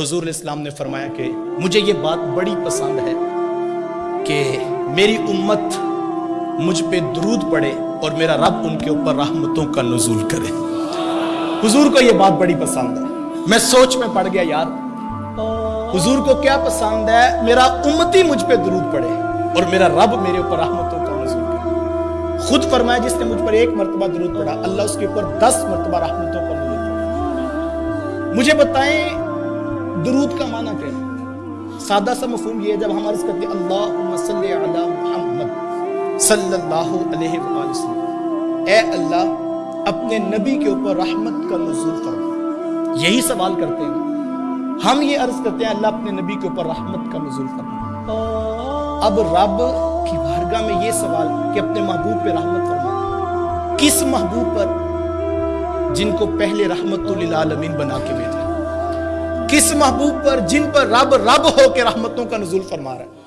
हजूर इस्लाम ने फरमाया कि मुझे ये बात बड़ी पसंद है कि मेरी उम्मत मुझ पे दरूद पड़े और मेरा रब उनके ऊपर रहमतों का नजूल करे। हुजूर को ये बात बड़ी पसंद है। मैं सोच में पड़ गया, यार। हुजूर को क्या पसंद है? मेरा उम्मती मुझ पे दरूद पड़े और मेरा रब मेरे ऊपर रहमतों का नजूल करे। खुद फरमाया, जिसने मुझ पर एक मरतबा दरूद पड़ा अल्लाह उसके ऊपर दस मरतबा रहमतों का नजूल पड़ा मुझे बताएँ दरूद का माना क्या? है सादा सा मफहूम ये है जब हम अर्ज़ करते अल्लाह, अपने नबी के ऊपर रहमत का नजूल फरमा यही सवाल करते हैं। हम ये अर्ज़ करते हैं, अल्लाह अपने नबी के ऊपर रहमत का नजूल फरमा अब रब की बारगाह में ये सवाल कि अपने महबूब पे रहमत फरमा किस महबूब पर जिनको पहले रहमतुल आलमीन बना के भेजा किस महबूब पर जिन पर रब रब होकर रहमतों का नजूल फरमा रहा है।